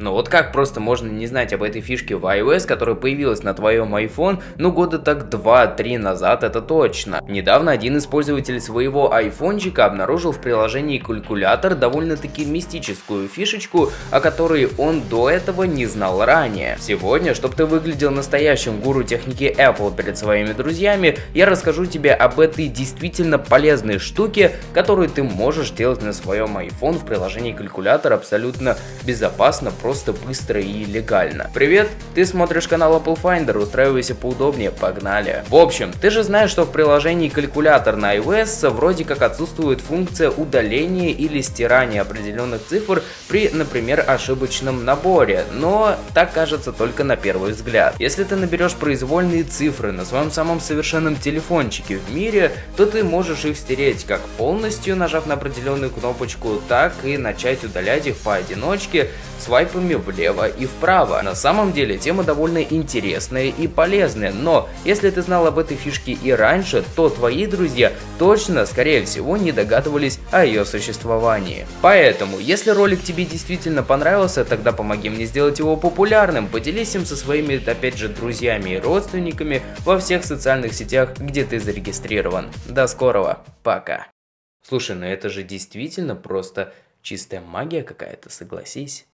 Но вот как просто можно не знать об этой фишке в iOS, которая появилась на твоем iPhone, ну года так 2-3 назад это точно. Недавно один из своего айфончика обнаружил в приложении калькулятор довольно-таки мистическую фишечку, о которой он до этого не знал ранее. Сегодня, чтобы ты выглядел настоящим гуру техники Apple перед своими друзьями, я расскажу тебе об этой действительно полезной штуке, которую ты можешь делать на своем iPhone в приложении калькулятор абсолютно безопасно, просто быстро и легально. Привет, ты смотришь канал Apple Finder, устраивайся поудобнее, погнали. В общем, ты же знаешь, что в приложении калькулятор на iOS вроде как отсутствует функция удаления или стирания определенных цифр при, например, ошибочном наборе, но так кажется только на первый взгляд. Если ты наберешь произвольные цифры на своем самом совершенном телефончике в мире, то ты можешь их стереть как полностью, нажав на определенную кнопочку, так и начать удалять их поодиночке, свайпами влево и вправо. На самом деле тема довольно интересная и полезная, но если ты знал об этой фишке и раньше, то твои друзья точно, скорее всего, не догадывались о ее существовании. Поэтому, если ролик тебе действительно понравился, тогда помоги мне сделать его популярным, поделись им со своими, опять же, друзьями и родственниками во всех социальных сетях, где ты зарегистрирован. До скорого, пока. Слушай, ну это же действительно просто чистая магия какая-то, согласись.